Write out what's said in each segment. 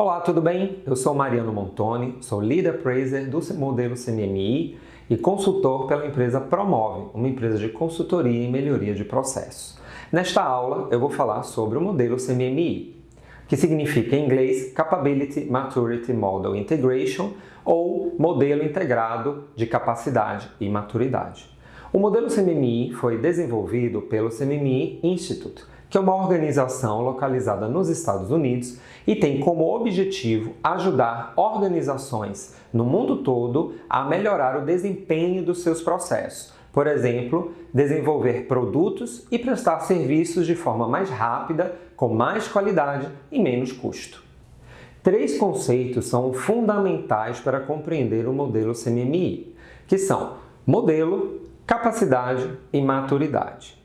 Olá, tudo bem? Eu sou Mariano Montoni, sou Lead Appraiser do modelo CMMI e consultor pela empresa Promove, uma empresa de consultoria e melhoria de processos. Nesta aula, eu vou falar sobre o modelo CMMI, que significa em inglês Capability Maturity Model Integration ou Modelo Integrado de Capacidade e Maturidade. O modelo CMMI foi desenvolvido pelo CMMI Institute, que é uma organização localizada nos Estados Unidos e tem como objetivo ajudar organizações no mundo todo a melhorar o desempenho dos seus processos. Por exemplo, desenvolver produtos e prestar serviços de forma mais rápida, com mais qualidade e menos custo. Três conceitos são fundamentais para compreender o modelo CMMI, que são modelo, capacidade e maturidade.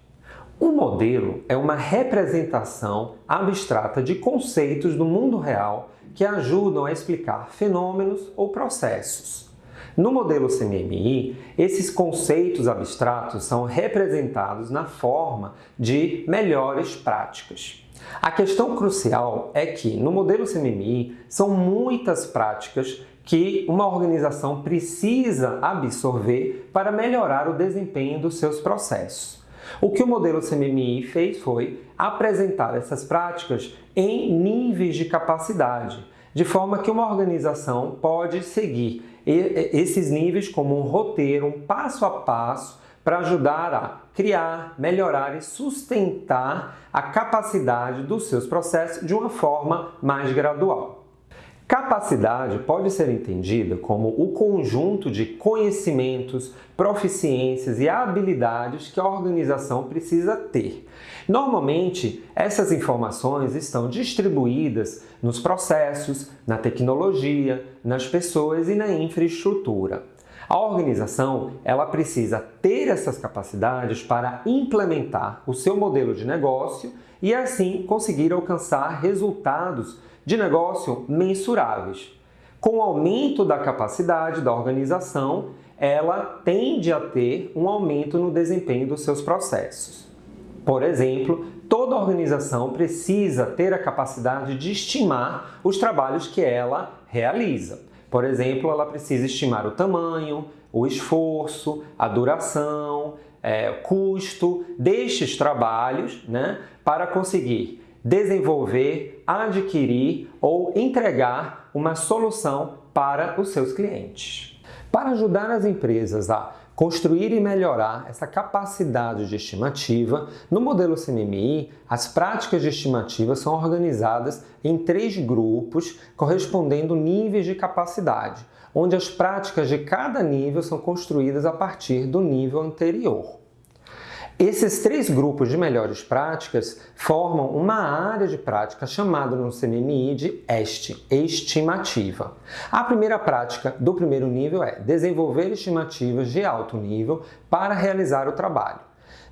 Um modelo é uma representação abstrata de conceitos do mundo real que ajudam a explicar fenômenos ou processos. No modelo CMMI, esses conceitos abstratos são representados na forma de melhores práticas. A questão crucial é que, no modelo CMMI, são muitas práticas que uma organização precisa absorver para melhorar o desempenho dos seus processos. O que o modelo CMMI fez foi apresentar essas práticas em níveis de capacidade, de forma que uma organização pode seguir esses níveis como um roteiro, um passo a passo, para ajudar a criar, melhorar e sustentar a capacidade dos seus processos de uma forma mais gradual. Capacidade pode ser entendida como o conjunto de conhecimentos, proficiências e habilidades que a organização precisa ter. Normalmente, essas informações estão distribuídas nos processos, na tecnologia, nas pessoas e na infraestrutura. A organização ela precisa ter essas capacidades para implementar o seu modelo de negócio e assim conseguir alcançar resultados de negócio mensuráveis. Com o aumento da capacidade da organização, ela tende a ter um aumento no desempenho dos seus processos. Por exemplo, toda organização precisa ter a capacidade de estimar os trabalhos que ela realiza. Por exemplo, ela precisa estimar o tamanho, o esforço, a duração, é, custo destes trabalhos né, para conseguir desenvolver, adquirir ou entregar uma solução para os seus clientes. Para ajudar as empresas a construir e melhorar essa capacidade de estimativa, no modelo CMMI, as práticas de estimativa são organizadas em três grupos correspondendo níveis de capacidade, onde as práticas de cada nível são construídas a partir do nível anterior. Esses três grupos de melhores práticas formam uma área de prática chamada no CMMI de EST, estimativa. A primeira prática do primeiro nível é desenvolver estimativas de alto nível para realizar o trabalho.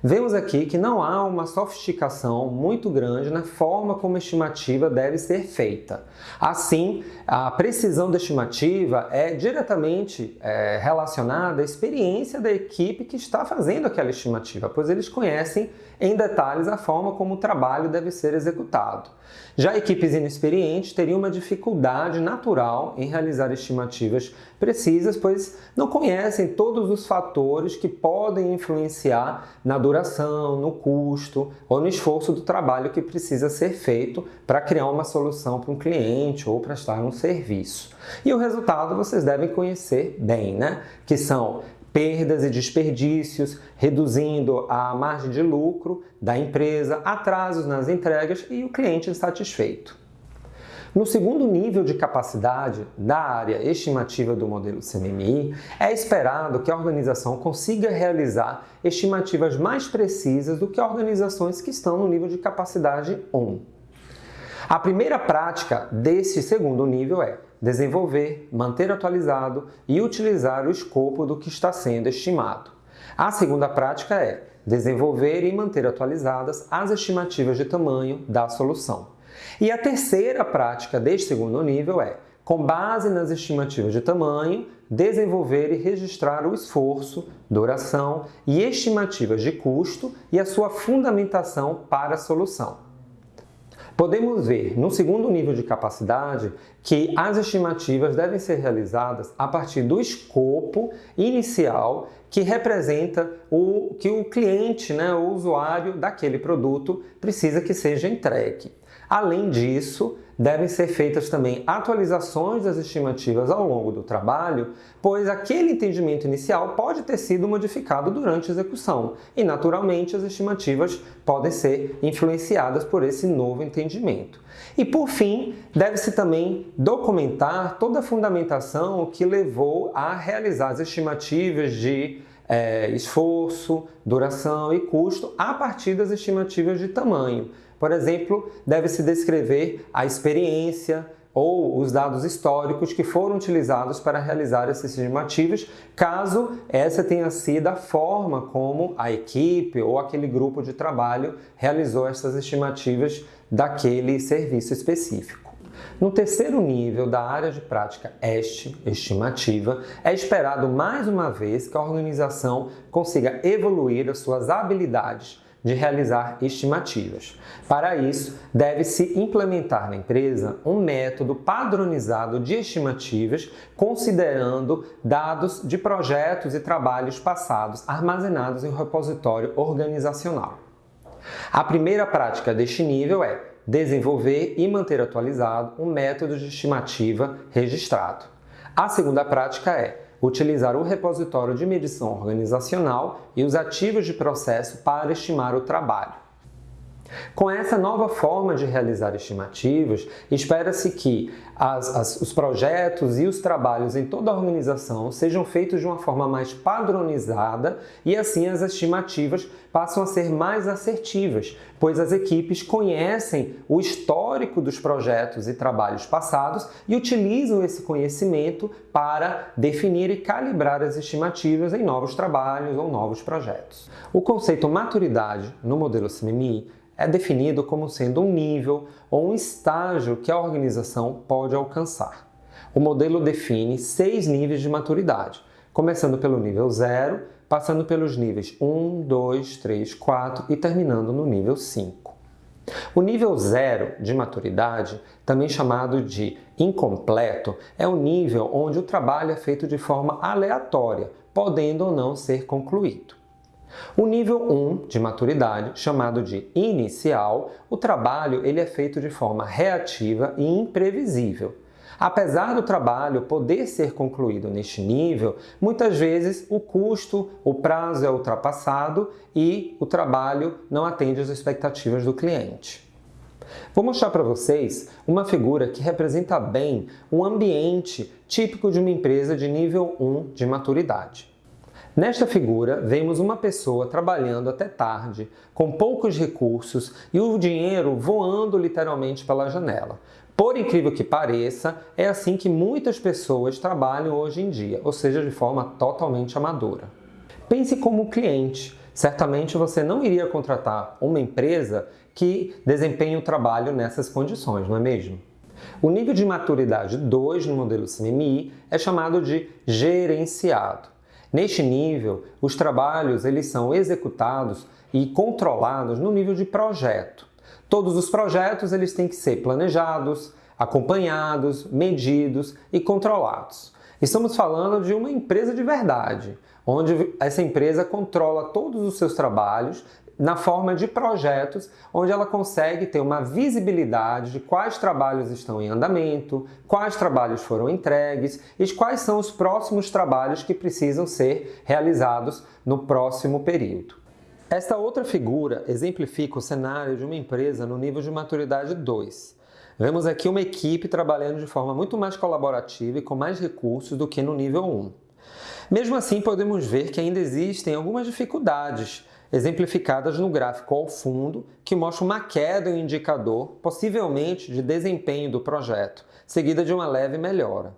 Vemos aqui que não há uma sofisticação muito grande na forma como a estimativa deve ser feita. Assim, a precisão da estimativa é diretamente é, relacionada à experiência da equipe que está fazendo aquela estimativa, pois eles conhecem em detalhes a forma como o trabalho deve ser executado. Já equipes inexperientes teriam uma dificuldade natural em realizar estimativas precisas, pois não conhecem todos os fatores que podem influenciar na duração, no custo ou no esforço do trabalho que precisa ser feito para criar uma solução para um cliente ou prestar um serviço. E o resultado vocês devem conhecer bem, né? Que são perdas e desperdícios, reduzindo a margem de lucro da empresa, atrasos nas entregas e o cliente insatisfeito. No segundo nível de capacidade da área estimativa do modelo CMMI, é esperado que a organização consiga realizar estimativas mais precisas do que organizações que estão no nível de capacidade 1. A primeira prática desse segundo nível é desenvolver, manter atualizado e utilizar o escopo do que está sendo estimado. A segunda prática é desenvolver e manter atualizadas as estimativas de tamanho da solução. E a terceira prática deste segundo nível é, com base nas estimativas de tamanho, desenvolver e registrar o esforço, duração e estimativas de custo e a sua fundamentação para a solução. podemos ver no segundo nível de capacidade que as estimativas devem ser realizadas a partir do escopo inicial que representa o que o cliente, né, o usuário daquele produto precisa que seja entregue. Além disso, devem ser feitas também atualizações das estimativas ao longo do trabalho, pois aquele entendimento inicial pode ter sido modificado durante a execução e, naturalmente, as estimativas podem ser influenciadas por esse novo entendimento. E, por fim, deve-se também documentar toda a fundamentação que levou a realizar as estimativas de é, esforço, duração e custo a partir das estimativas de tamanho. Por exemplo, deve-se descrever a experiência ou os dados históricos que foram utilizados para realizar essas estimativas, caso essa tenha sido a forma como a equipe ou aquele grupo de trabalho realizou essas estimativas daquele serviço específico. No terceiro nível da área de prática este, estimativa, é esperado mais uma vez que a organização consiga evoluir as suas habilidades de realizar estimativas. Para isso, deve-se implementar na empresa um método padronizado de estimativas, considerando dados de projetos e trabalhos passados armazenados em um repositório organizacional. A primeira prática deste nível é desenvolver e manter atualizado um método de estimativa registrado. A segunda prática é utilizar o repositório de medição organizacional e os ativos de processo para estimar o trabalho. Com essa nova forma de realizar estimativas, espera-se que as, as, os projetos e os trabalhos em toda a organização sejam feitos de uma forma mais padronizada e assim as estimativas passam a ser mais assertivas, pois as equipes conhecem o histórico dos projetos e trabalhos passados e utilizam esse conhecimento para definir e calibrar as estimativas em novos trabalhos ou novos projetos. O conceito maturidade no modelo CMMI é definido como sendo um nível ou um estágio que a organização pode alcançar. O modelo define seis níveis de maturidade, começando pelo nível 0, passando pelos níveis 1, 2, 3, 4 e terminando no nível 5. O nível 0 de maturidade, também chamado de incompleto, é o nível onde o trabalho é feito de forma aleatória, podendo ou não ser concluído. O nível 1 de maturidade, chamado de inicial, o trabalho ele é feito de forma reativa e imprevisível. Apesar do trabalho poder ser concluído neste nível, muitas vezes o custo, o prazo é ultrapassado e o trabalho não atende às expectativas do cliente. Vou mostrar para vocês uma figura que representa bem um ambiente típico de uma empresa de nível 1 de maturidade. Nesta figura, vemos uma pessoa trabalhando até tarde, com poucos recursos e o dinheiro voando literalmente pela janela. Por incrível que pareça, é assim que muitas pessoas trabalham hoje em dia, ou seja, de forma totalmente amadora. Pense como cliente. Certamente você não iria contratar uma empresa que desempenhe o trabalho nessas condições, não é mesmo? O nível de maturidade 2 no modelo CMMI é chamado de gerenciado. Neste nível, os trabalhos eles são executados e controlados no nível de projeto. Todos os projetos eles têm que ser planejados, acompanhados, medidos e controlados. Estamos falando de uma empresa de verdade, onde essa empresa controla todos os seus trabalhos na forma de projetos, onde ela consegue ter uma visibilidade de quais trabalhos estão em andamento, quais trabalhos foram entregues e quais são os próximos trabalhos que precisam ser realizados no próximo período. Esta outra figura exemplifica o cenário de uma empresa no nível de maturidade 2. Vemos aqui uma equipe trabalhando de forma muito mais colaborativa e com mais recursos do que no nível 1. Mesmo assim, podemos ver que ainda existem algumas dificuldades exemplificadas no gráfico ao fundo, que mostra uma queda em indicador, possivelmente de desempenho do projeto, seguida de uma leve melhora.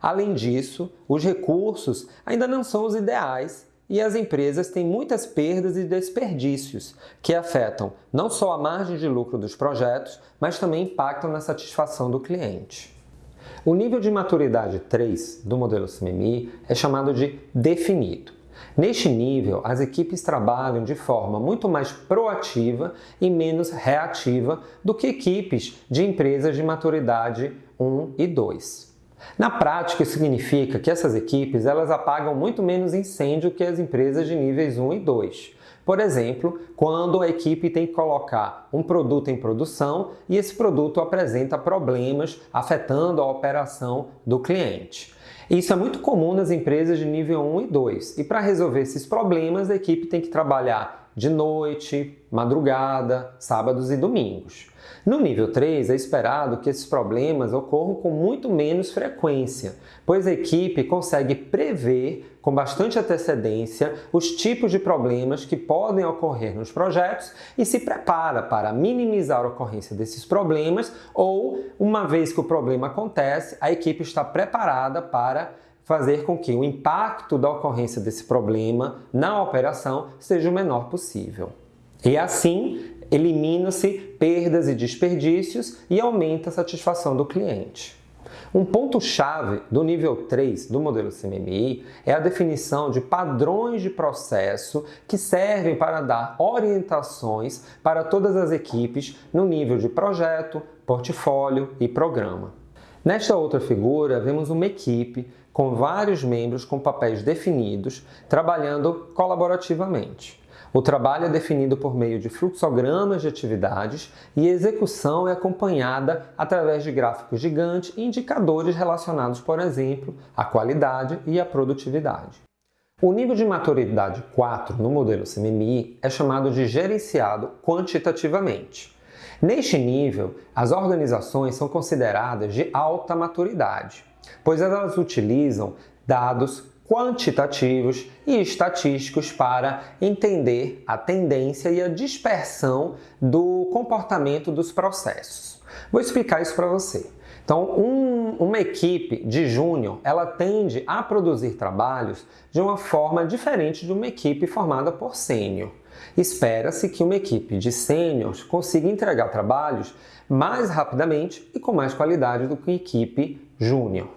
Além disso, os recursos ainda não são os ideais e as empresas têm muitas perdas e desperdícios, que afetam não só a margem de lucro dos projetos, mas também impactam na satisfação do cliente. O nível de maturidade 3 do modelo CMMI é chamado de definido. Neste nível, as equipes trabalham de forma muito mais proativa e menos reativa do que equipes de empresas de maturidade 1 e 2. Na prática, isso significa que essas equipes elas apagam muito menos incêndio que as empresas de níveis 1 e 2. Por exemplo, quando a equipe tem que colocar um produto em produção e esse produto apresenta problemas afetando a operação do cliente. Isso é muito comum nas empresas de nível 1 e 2. E para resolver esses problemas, a equipe tem que trabalhar de noite, madrugada, sábados e domingos. No nível 3, é esperado que esses problemas ocorram com muito menos frequência, pois a equipe consegue prever com bastante antecedência os tipos de problemas que podem ocorrer nos projetos e se prepara para minimizar a ocorrência desses problemas ou, uma vez que o problema acontece, a equipe está preparada para fazer com que o impacto da ocorrência desse problema na operação seja o menor possível. E assim, elimina-se perdas e desperdícios e aumenta a satisfação do cliente. Um ponto-chave do nível 3 do modelo CMMI é a definição de padrões de processo que servem para dar orientações para todas as equipes no nível de projeto, portfólio e programa. Nesta outra figura, vemos uma equipe com vários membros com papéis definidos, trabalhando colaborativamente. O trabalho é definido por meio de fluxogramas de atividades e a execução é acompanhada através de gráficos gigantes e indicadores relacionados, por exemplo, à qualidade e à produtividade. O nível de maturidade 4 no modelo CMMI é chamado de gerenciado quantitativamente. Neste nível, as organizações são consideradas de alta maturidade, pois elas utilizam dados quantitativos e estatísticos para entender a tendência e a dispersão do comportamento dos processos. Vou explicar isso para você. Então, um, uma equipe de júnior, ela tende a produzir trabalhos de uma forma diferente de uma equipe formada por sênior. Espera-se que uma equipe de sêniors consiga entregar trabalhos mais rapidamente e com mais qualidade do que uma equipe júnior.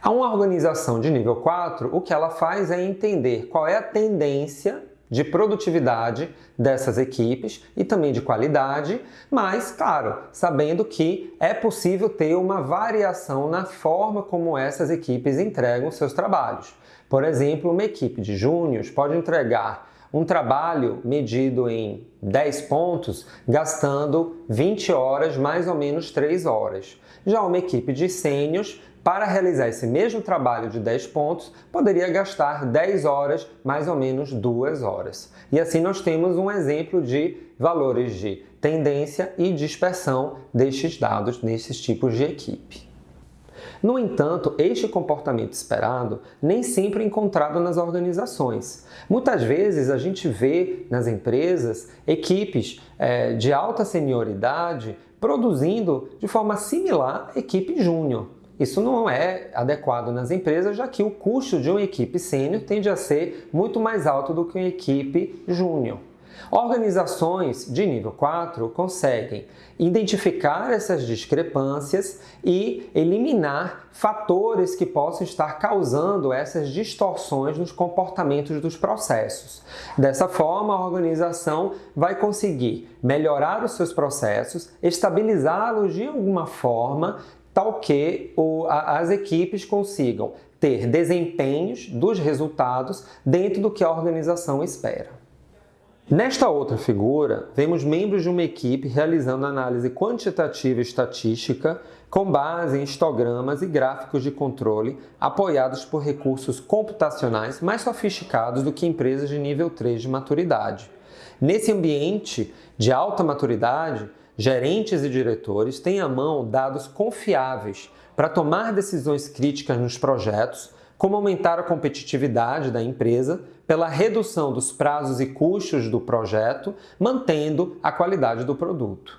A uma organização de nível 4, o que ela faz é entender qual é a tendência de produtividade dessas equipes e também de qualidade, mas, claro, sabendo que é possível ter uma variação na forma como essas equipes entregam seus trabalhos. Por exemplo, uma equipe de júniores pode entregar um trabalho medido em 10 pontos, gastando 20 horas, mais ou menos 3 horas. Já uma equipe de sênios para realizar esse mesmo trabalho de 10 pontos, poderia gastar 10 horas, mais ou menos 2 horas. E assim nós temos um exemplo de valores de tendência e dispersão destes dados nesses tipos de equipe. No entanto, este comportamento esperado nem sempre é encontrado nas organizações. Muitas vezes a gente vê nas empresas equipes é, de alta senioridade produzindo de forma similar equipe júnior. Isso não é adequado nas empresas, já que o custo de uma equipe sênior tende a ser muito mais alto do que uma equipe júnior. Organizações de nível 4 conseguem identificar essas discrepâncias e eliminar fatores que possam estar causando essas distorções nos comportamentos dos processos. Dessa forma, a organização vai conseguir melhorar os seus processos, estabilizá-los de alguma forma tal que o, a, as equipes consigam ter desempenhos dos resultados dentro do que a organização espera. Nesta outra figura, vemos membros de uma equipe realizando análise quantitativa e estatística com base em histogramas e gráficos de controle apoiados por recursos computacionais mais sofisticados do que empresas de nível 3 de maturidade. Nesse ambiente de alta maturidade, gerentes e diretores têm à mão dados confiáveis para tomar decisões críticas nos projetos, como aumentar a competitividade da empresa pela redução dos prazos e custos do projeto, mantendo a qualidade do produto.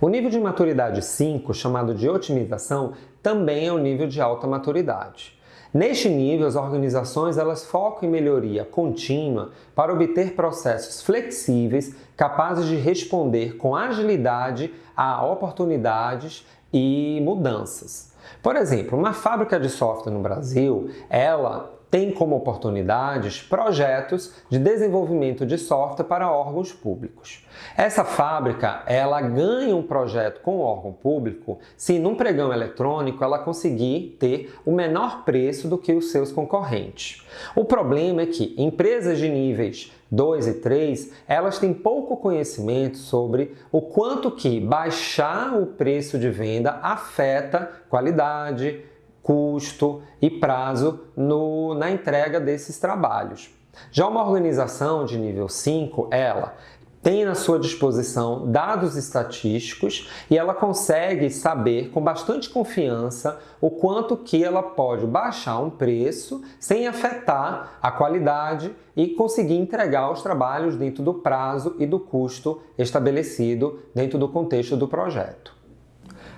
O nível de maturidade 5, chamado de otimização, também é um nível de alta maturidade. Neste nível, as organizações elas focam em melhoria contínua para obter processos flexíveis capazes de responder com agilidade a oportunidades e mudanças. Por exemplo, uma fábrica de software no Brasil, ela tem como oportunidades projetos de desenvolvimento de software para órgãos públicos. Essa fábrica, ela ganha um projeto com o órgão público se num pregão eletrônico ela conseguir ter o menor preço do que os seus concorrentes. O problema é que empresas de níveis 2 e 3, elas têm pouco conhecimento sobre o quanto que baixar o preço de venda afeta qualidade, custo e prazo no, na entrega desses trabalhos. Já uma organização de nível 5, ela tem à sua disposição dados estatísticos e ela consegue saber com bastante confiança o quanto que ela pode baixar um preço sem afetar a qualidade e conseguir entregar os trabalhos dentro do prazo e do custo estabelecido dentro do contexto do projeto.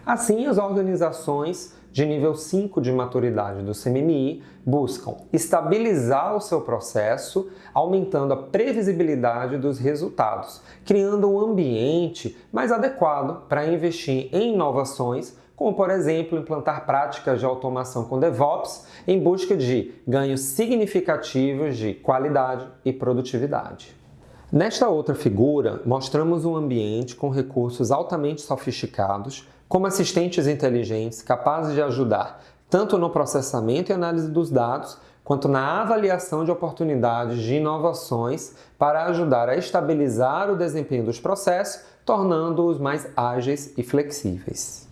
Assim, as organizações de nível 5 de maturidade do CMMI buscam estabilizar o seu processo, aumentando a previsibilidade dos resultados, criando um ambiente mais adequado para investir em inovações, como por exemplo implantar práticas de automação com DevOps em busca de ganhos significativos de qualidade e produtividade. Nesta outra figura, mostramos um ambiente com recursos altamente sofisticados, como assistentes inteligentes capazes de ajudar tanto no processamento e análise dos dados, quanto na avaliação de oportunidades de inovações para ajudar a estabilizar o desempenho dos processos, tornando-os mais ágeis e flexíveis.